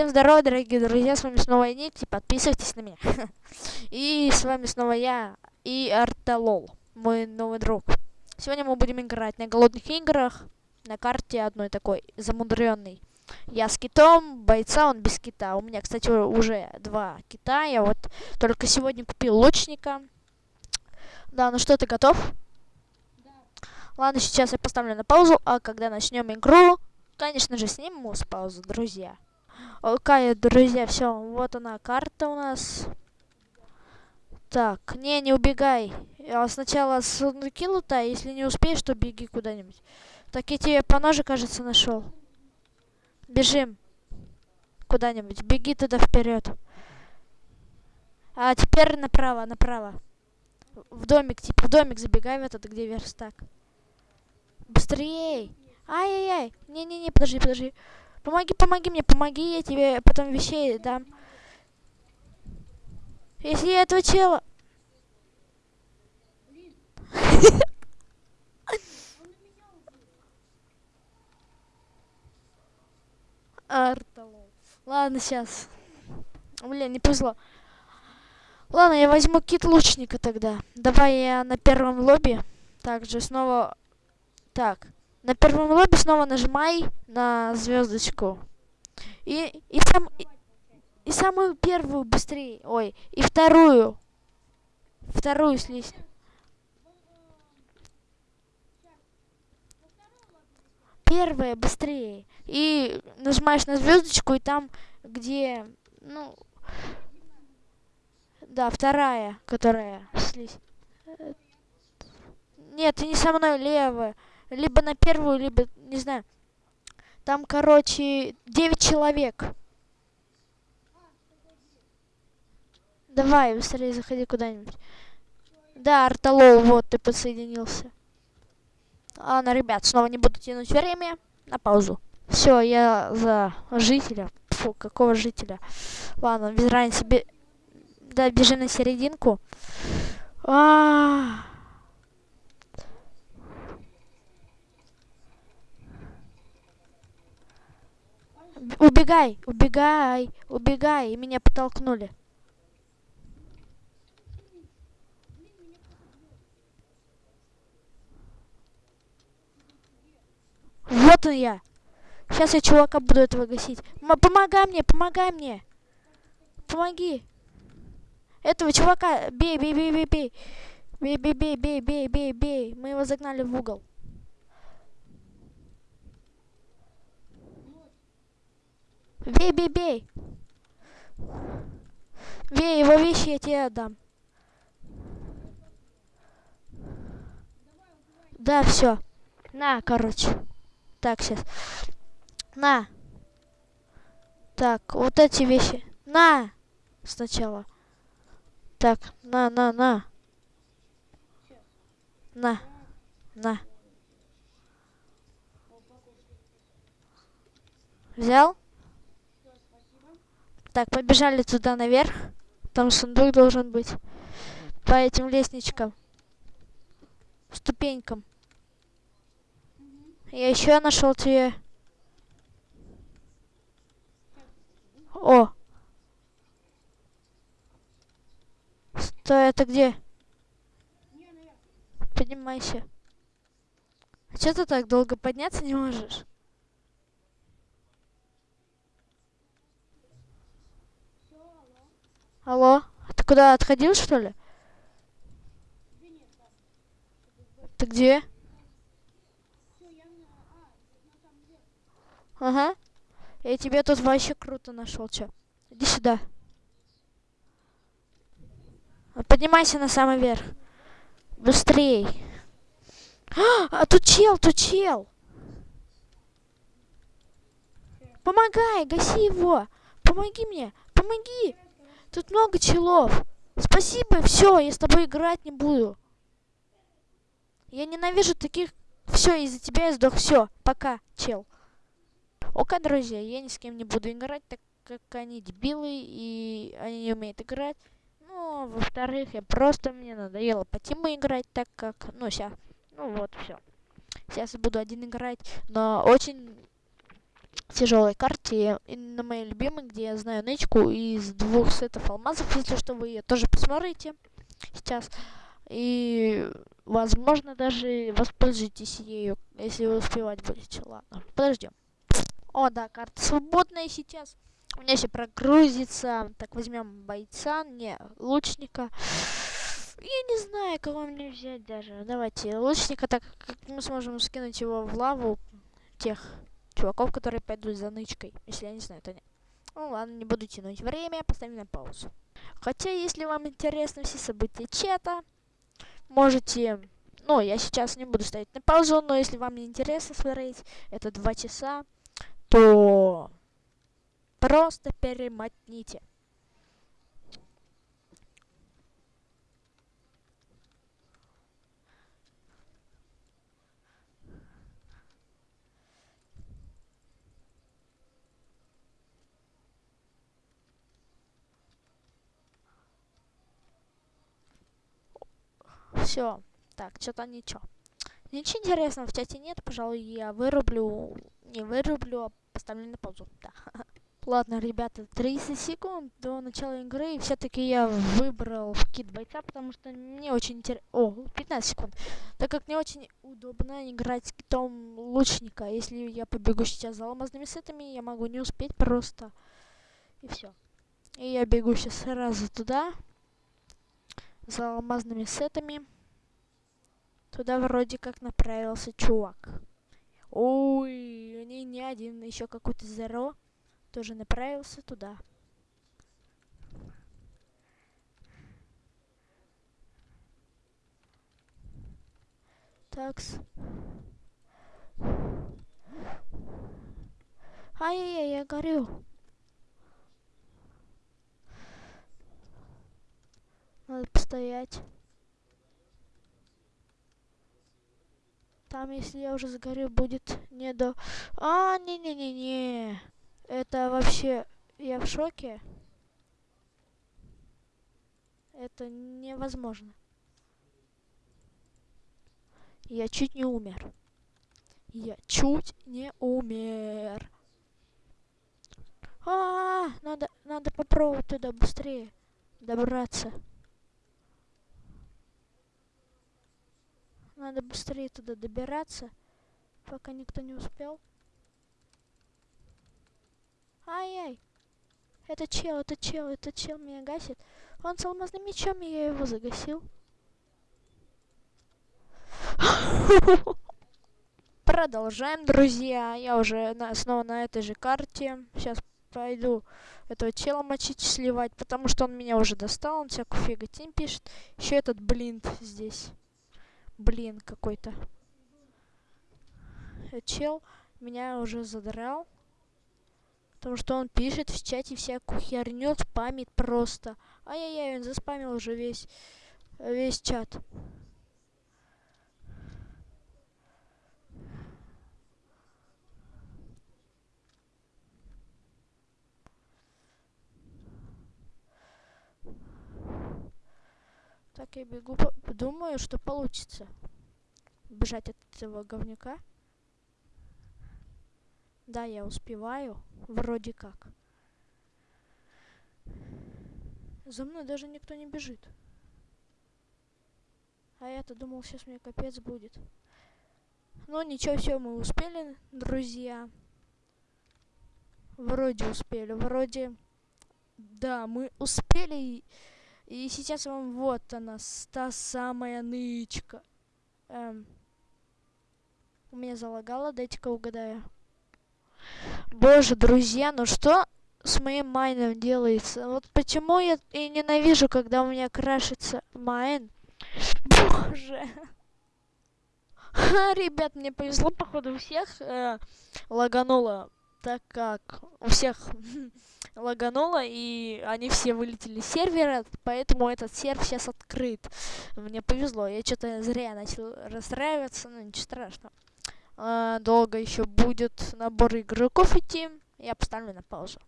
Всем здорова, дорогие друзья, с вами снова я, Никти, подписывайтесь на меня. И с вами снова я и Арталол, мой новый друг. Сегодня мы будем играть на голодных играх, на карте одной такой, замудренной. Я с китом, бойца он без кита. У меня, кстати, уже два кита, я вот только сегодня купил лучника. Да, ну что, ты готов? Да. Ладно, сейчас я поставлю на паузу, а когда начнем игру, конечно же, сниму с паузы, друзья. Окей, друзья, все, вот она карта у нас. Так, не, не убегай. Я сначала сундуки лутай, если не успеешь, то беги куда-нибудь. Так, я тебе по ноже, кажется, нашел. Бежим. Куда-нибудь. Беги туда вперед. А теперь направо, направо. В домик, типа, в домик забегай в этот, где верстак. Быстрее! Ай-яй-яй! Не-не-не, подожди, подожди. Помоги, помоги мне, помоги, я тебе потом вещей дам. Если я этого чела... Арталол. Ладно, сейчас. Блин, не повезло. Ладно, я возьму кит лучника тогда. Давай я на первом лобби. Также снова... Так. На первом лобби снова нажимай на звездочку. И, и, сам, и, и самую первую быстрее. Ой, и вторую. Вторую слизь. Первая быстрее. И нажимаешь на звездочку, и там, где, ну, да, вторая, которая слизь. Нет, ты не со мной, левая либо на первую, либо, не знаю. Там, короче, 9 человек. Давай, быстрее заходи куда-нибудь. Да, Арталол, вот, ты подсоединился. Ладно, ребят, снова не буду тянуть время. На паузу. Все, я за жителя. Фу, какого жителя? Ладно, без разницы. Бе... Да, бежи на серединку. А, -а, -а. Убегай, убегай, убегай. И меня подтолкнули. Вот он я. Сейчас я чувака буду этого гасить. М помогай мне, помогай мне. Помоги. Этого чувака бей, бей, бей, бей, бей. Бей, бей, бей, бей, бей, бей, бей. Мы его загнали в угол. Бей, бей, бей. Бей его вещи, я тебе отдам. Да, все. На, короче. Так, сейчас. На. Так, вот эти вещи. На. Сначала. Так, на, на, на. На. На. Взял? Так, побежали туда наверх. Там сундук должен быть. По этим лестничкам. Ступенькам. Я еще нашел тебе. О! Стой, это где? Поднимайся. А что ты так долго подняться не можешь? Алло? Ты куда отходил, что ли? Ты где? Ага. Я тебе тут вообще круто нашел, чё. Иди сюда. Поднимайся на самый верх. Быстрей. А, а тут чел, тут чел. Помогай, гаси его. Помоги мне, помоги. Тут много челов. Спасибо, все, я с тобой играть не буду. Я ненавижу таких... Все, из-за тебя я сдох. Все, пока, чел. Окей, друзья, я ни с кем не буду играть, так как они дебилы, и они не умеют играть. Ну, во-вторых, я просто, мне надоело по тиму играть, так как, ну, сейчас, ну вот, все. Сейчас я буду один играть, но очень тяжелой карте, и на моей любимой, где я знаю нычку из двух сетов алмазов, если что, вы ее тоже посмотрите сейчас. И, возможно, даже воспользуйтесь ею, если вы успевать будете. Ладно, подождем. О, да, карта свободная сейчас. У меня еще прогрузится. Так, возьмем бойца, не, лучника. Я не знаю, кого мне взять даже. Давайте лучника, так как мы сможем скинуть его в лаву тех чуваков, которые пойдут за нычкой. Если я не знаю, то нет. Ну ладно, не буду тянуть время, поставим на паузу. Хотя, если вам интересны все события чата, можете... Ну, я сейчас не буду ставить на паузу, но если вам не интересно смотреть, это два часа, то просто перемотните. Все. Так, что-то ничего. Ничего интересного в чате нет, пожалуй, я вырублю, не вырублю, а поставлю на паузу. Да. Ладно, ребята, 30 секунд до начала игры, и все-таки я выбрал кит бойца, потому что мне очень интересно... О, 15 секунд. Так как мне очень удобно играть с китом лучника. Если я побегу сейчас за алмазными сетами, я могу не успеть просто. И все. И я бегу сейчас сразу туда за алмазными сетами. Туда вроде как направился чувак. Ой, не, не один, еще какой-то Зеро тоже направился туда. Такс. Ай-яй-яй, я горю. Надо постоять. Там, если я уже загорю, будет не до... А, не-не-не-не. Это вообще... Я в шоке. Это невозможно. Я чуть не умер. Я чуть не умер. А, -а, -а надо, надо попробовать туда быстрее добраться. Надо быстрее туда добираться, пока никто не успел. Ай-яй! Это чел, это чел, это чел меня гасит. Он с алмазным мечом, и я его загасил. Продолжаем, друзья. Я уже на, снова на этой же карте. Сейчас пойду этого чела мочить, сливать, потому что он меня уже достал. Он всякую фиготень пишет. Еще этот блинт здесь блин какой-то. Э, чел меня уже задрал. Потому что он пишет в чате всякую херню, спамит просто. Ай-яй-яй, он заспамил уже весь, весь чат. Так, я бегу, думаю, что получится бежать от этого говнюка. Да, я успеваю, вроде как. За мной даже никто не бежит. А я-то думал, сейчас мне капец будет. Но ничего, все, мы успели, друзья. Вроде успели, вроде... Да, мы успели... И сейчас вам вот она, та самая нычка. Эм. У меня залагало, дайте-ка угадаю. Боже, друзья, ну что с моим майном делается? Вот почему я и ненавижу, когда у меня крашится майн. Боже. Ребят, мне повезло, походу, всех э, лагануло так как у всех лагануло, и они все вылетели с сервера, поэтому этот сервер сейчас открыт. Мне повезло, я что-то зря начал расстраиваться, но ничего страшного. А, долго еще будет набор игроков идти, я поставлю на паузу.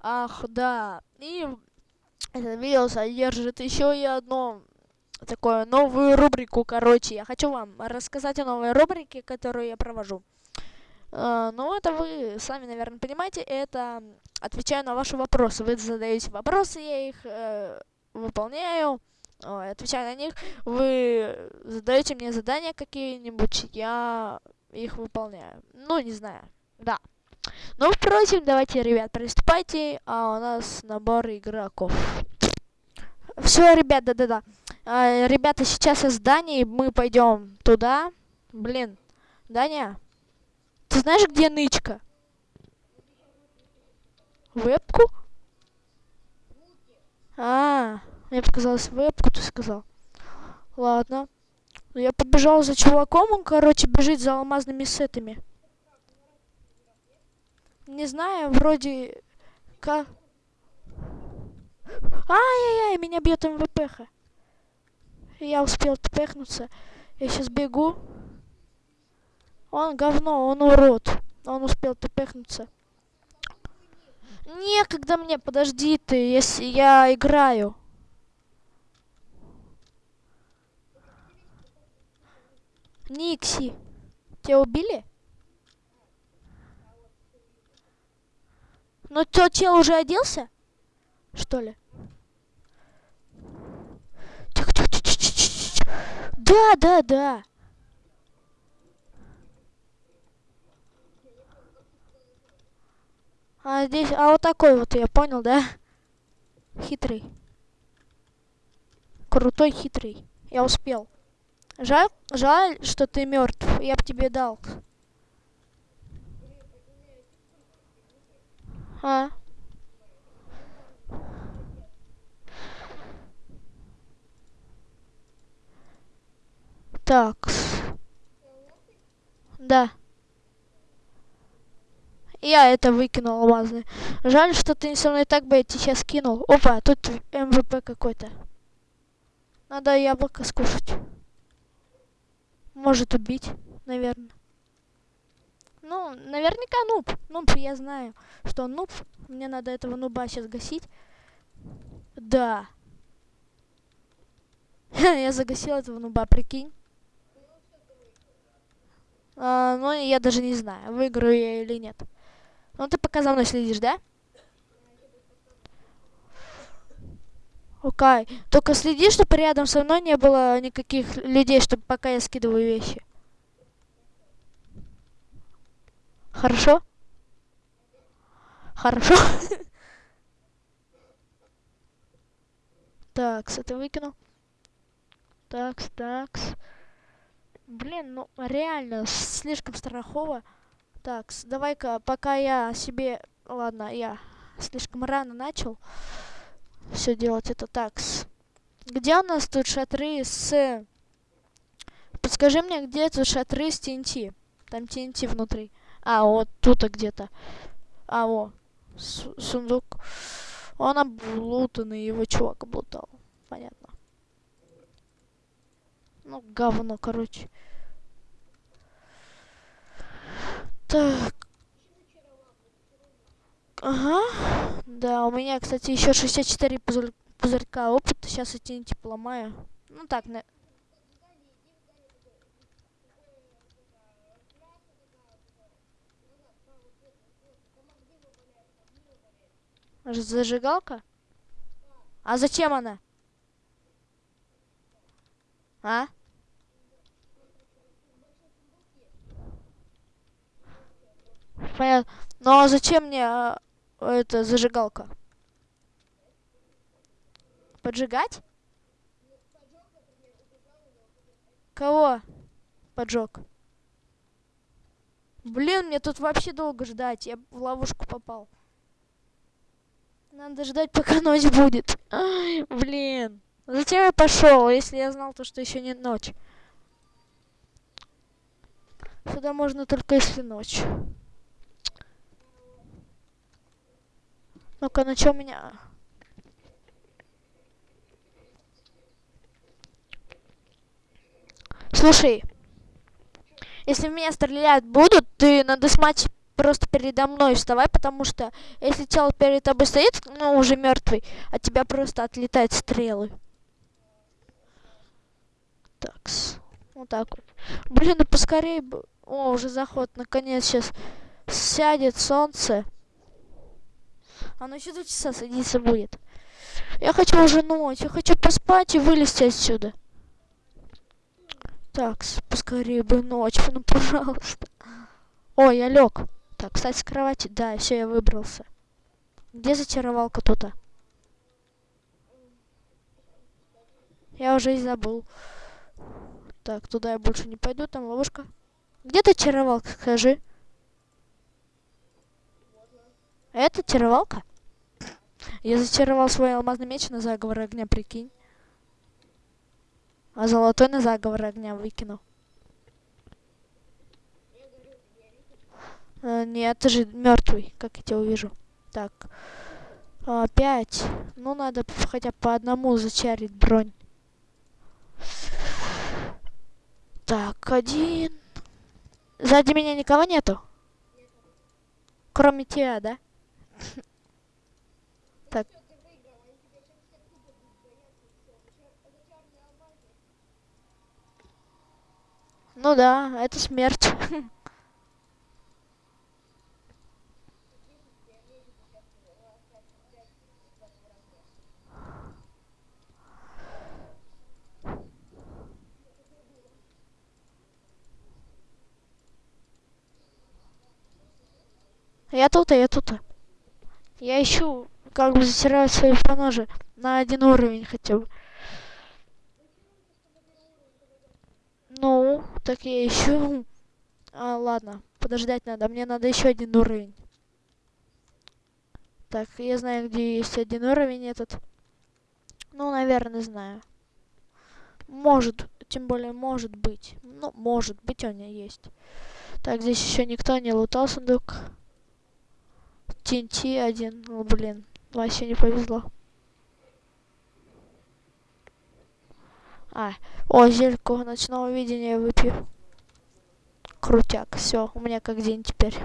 Ах, да, и это видео содержит еще и одно такое новую рубрику, короче. Я хочу вам рассказать о новой рубрике, которую я провожу. Uh, ну, это вы сами, наверное, понимаете, это отвечаю на ваши вопросы. Вы задаете вопросы, я их э, выполняю, э, отвечаю на них. Вы задаете мне задания какие-нибудь, я их выполняю. Ну, не знаю, да. Ну, впрочем, давайте, ребят, приступайте, а у нас набор игроков. Все, ребят, да-да-да. А, ребята, сейчас из Дании мы пойдем туда. Блин, Даня, ты знаешь, где нычка? Вебку? А, мне показалось, вебку ты сказал. Ладно. Я побежал за чуваком, он, короче, бежит за алмазными сетами. Не знаю, вроде... Как... Ай-яй-яй, меня бьет МВПХ. Я успел тпехнуться. Я сейчас бегу. Он говно, он урод. Он успел тпехнуться. Некогда мне, подожди ты, если я играю. Никси. Тебя убили? Ну, то чел уже оделся? Что ли? Да, да, да. А здесь, а вот такой вот, я понял, да? Хитрый. Крутой, хитрый. Я успел. Жаль, жаль, что ты мертв. Я бы тебе дал. А? Так. Да. Я это выкинул алмазный. Жаль, что ты со мной так бы я тебе сейчас кинул. Опа, тут МВП какой-то. Надо яблоко скушать. Может убить, наверное. Ну, наверняка нуб. Нуб, я знаю, что он нуб. Мне надо этого нуба сейчас гасить. Да. я загасил этого нуба, прикинь. А, ну, я даже не знаю, выиграю я или нет. Ну, ты пока за мной следишь, да? Окей. Okay. Только следи, чтобы рядом со мной не было никаких людей, чтобы пока я скидываю вещи. Хорошо? Хорошо? Такс, это выкинул. Такс, такс. Блин, ну реально, слишком страхово. Так, давай-ка, пока я себе... Ладно, я слишком рано начал все делать это такс. Где у нас тут шатры с... Подскажи мне, где тут шатры с TNT? Там TNT внутри. А, вот тут где-то. А, во. сундук. Он облутанный, его чувак облутал. Понятно. Ну, говно, короче. Так. Ага. Да, у меня, кстати, еще 64 пузырь пузырька опыта. Сейчас эти не поломаю. Ну так, на... Зажигалка? А зачем она? А? Понятно. Ну а зачем мне а, эта зажигалка? Поджигать? Кого? Поджег. Блин, мне тут вообще долго ждать. Я в ловушку попал. Надо ждать, пока ночь будет. Ай, блин. Зачем я пошел, если я знал то, что еще не ночь? Сюда можно только если ночь. Ну-ка, на чем меня... Слушай, если в меня стрелять будут, ты надо смать просто передо мной вставай, потому что если чел перед тобой стоит, ну, уже мертвый, от тебя просто отлетают стрелы. Такс. Вот так вот. Блин, ну поскорее бы... О, уже заход. Наконец сейчас сядет солнце. Оно еще два часа садиться будет. Я хочу уже ночь. Я хочу поспать и вылезти отсюда. Так, поскорее бы ночь, ну пожалуйста. О, я лег. Так, кстати, с кровати. Да, все, я выбрался. Где зачаровалка тут? -то? Я уже и забыл. Так, туда я больше не пойду, там ловушка. Где ты чаровалка, скажи? Это чаровалка? Я зачаровал свой алмазный меч на заговор огня, прикинь. А золотой на заговор огня выкинул. А, нет, ты же мертвый, как я тебя увижу. Так. А, пять. Ну, надо хотя бы по одному зачарить бронь. Так, один. Сзади меня никого нету? Кроме тебя, да? Так. Ну да, это смерть. Я тут, а я тут. Я ищу, как бы затираю свои поножи на один уровень хотя бы. Ну, так я ищу. А, ладно, подождать надо. Мне надо еще один уровень. Так, я знаю, где есть один уровень этот. Ну, наверное, знаю. Может, тем более может быть. Ну, может быть, у меня есть. Так, здесь еще никто не лутал сундук. TNT один. Ну, блин, вообще не повезло. А, о, зельку ночного видения выпью. Крутяк, все, у меня как день теперь.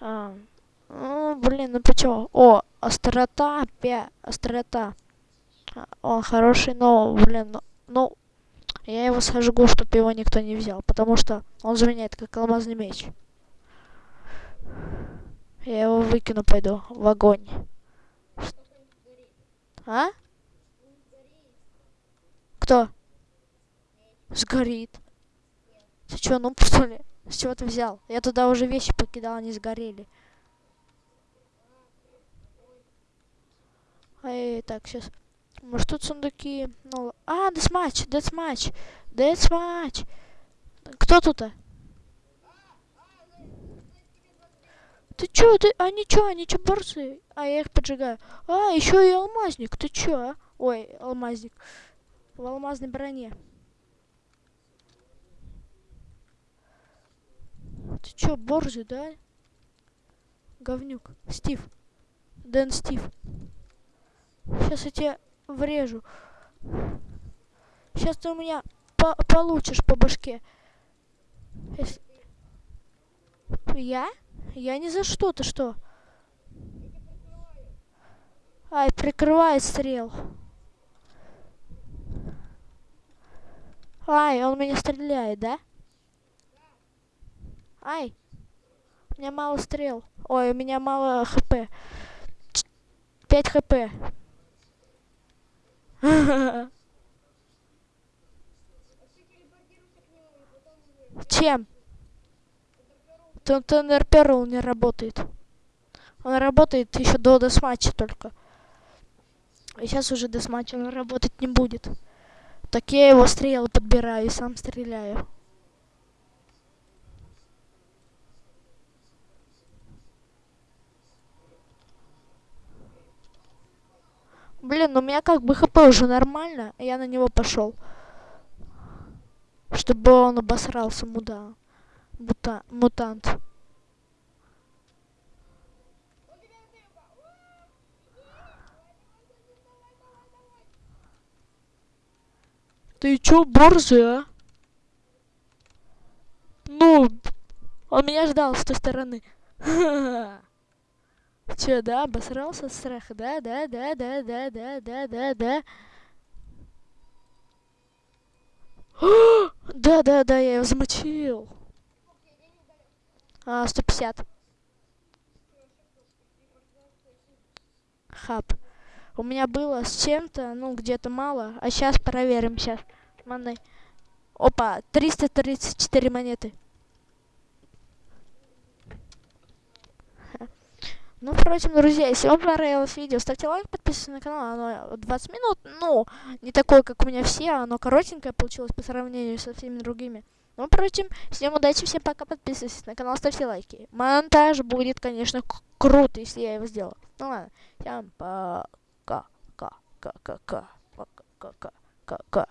А, ну, блин, ну почему? О, острота, пя, острота. А, он хороший, но, блин, ну, ну, я его сожгу, чтобы его никто не взял, потому что он заменяет как алмазный меч. Я его выкину, пойду в огонь. А? Кто? Сгорит. Ты чё, ну что ли? С чего ты взял? Я туда уже вещи покидал, они сгорели. Эй, так, сейчас. Может тут сундуки? Ну, а, десматч, десматч, десматч. Кто тут-то? Ты чё, ты, они чё, они чё борцы? А, я их поджигаю. А, еще и алмазник, ты чё, а? Ой, алмазник. В алмазной броне. Ты чё, борзый, да? Говнюк. Стив. Дэн Стив. Сейчас я тебя врежу. Сейчас ты у меня по получишь по башке. Если... Я? Я не за что, ты что? Ай, прикрывает стрел. Ай, он меня стреляет, да? Ай. У меня мало стрел. Ой, у меня мало хп. 5 хп. Чем? Тонер Перл не работает. Он работает еще до десматча только. И сейчас уже десматч он работать не будет. Так я его стрелы подбираю и сам стреляю. Блин, у меня как бы хп уже нормально, я на него пошел. Чтобы он обосрался, муда. Бута мутант. Ты чё, борзый, а? Ну, он меня ждал с той стороны. Че, да, обосрался от страха? Да, да, да, да, да, да, да, да, да. Да, да, да, я его замочил. А, 150. Хаб. У меня было с чем-то, ну, где-то мало. А сейчас проверим, сейчас. Маны. Опа, 334 монеты. Ну, впрочем, друзья, если вам понравилось видео, ставьте лайк, подписывайтесь на канал. Оно 20 минут, ну, не такое, как у меня все, оно коротенькое получилось по сравнению со всеми другими. Ну, впрочем, всем удачи, всем пока, подписывайтесь на канал, ставьте лайки. Монтаж будет, конечно, круто, если я его сделаю. Ну ладно, всем пока, ka ka ka ka ka ka ka